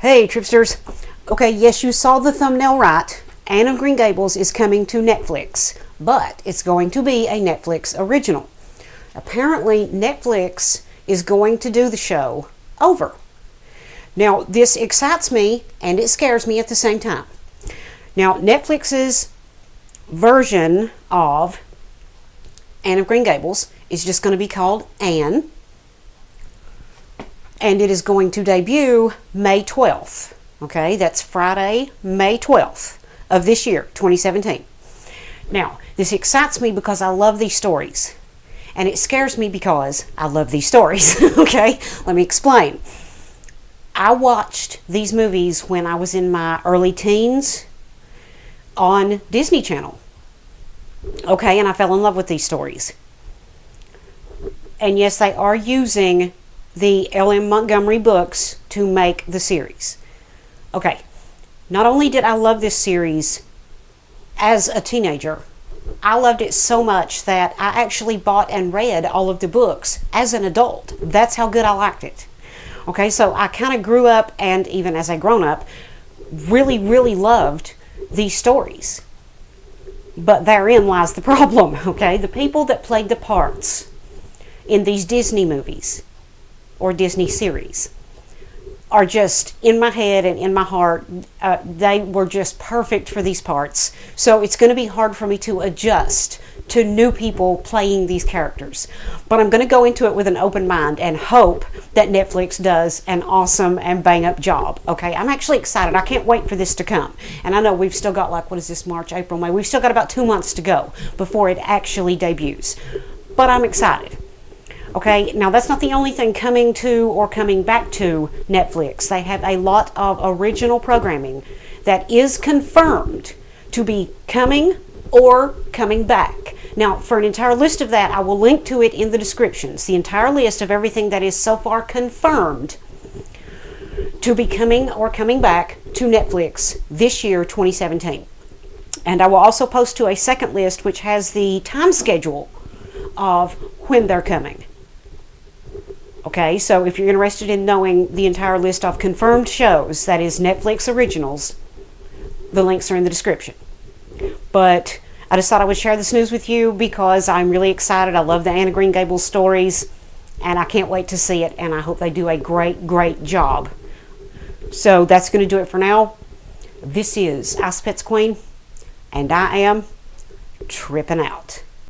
Hey, Tripsters. Okay, yes, you saw the thumbnail right. Anne of Green Gables is coming to Netflix, but it's going to be a Netflix original. Apparently, Netflix is going to do the show over. Now, this excites me and it scares me at the same time. Now, Netflix's version of Anne of Green Gables is just going to be called Anne and it is going to debut May 12th. Okay, that's Friday, May 12th of this year, 2017. Now, this excites me because I love these stories, and it scares me because I love these stories. okay, let me explain. I watched these movies when I was in my early teens on Disney Channel. Okay, and I fell in love with these stories. And yes, they are using the L.M. Montgomery books to make the series. Okay, not only did I love this series as a teenager, I loved it so much that I actually bought and read all of the books as an adult. That's how good I liked it. Okay, so I kind of grew up and even as a grown up, really, really loved these stories. But therein lies the problem, okay? The people that played the parts in these Disney movies or Disney series are just in my head and in my heart. Uh, they were just perfect for these parts. So it's going to be hard for me to adjust to new people playing these characters. But I'm going to go into it with an open mind and hope that Netflix does an awesome and bang up job. Okay, I'm actually excited. I can't wait for this to come. And I know we've still got like, what is this, March, April, May? We've still got about two months to go before it actually debuts. But I'm excited. Okay, now that's not the only thing coming to or coming back to Netflix. They have a lot of original programming that is confirmed to be coming or coming back. Now, for an entire list of that, I will link to it in the descriptions. The entire list of everything that is so far confirmed to be coming or coming back to Netflix this year, 2017. And I will also post to a second list which has the time schedule of when they're coming. Okay, so if you're interested in knowing the entire list of confirmed shows, that is Netflix originals, the links are in the description. But I just thought I would share this news with you because I'm really excited. I love the Anne of Green Gables stories, and I can't wait to see it, and I hope they do a great, great job. So that's going to do it for now. This is Ice Pets Queen, and I am tripping out.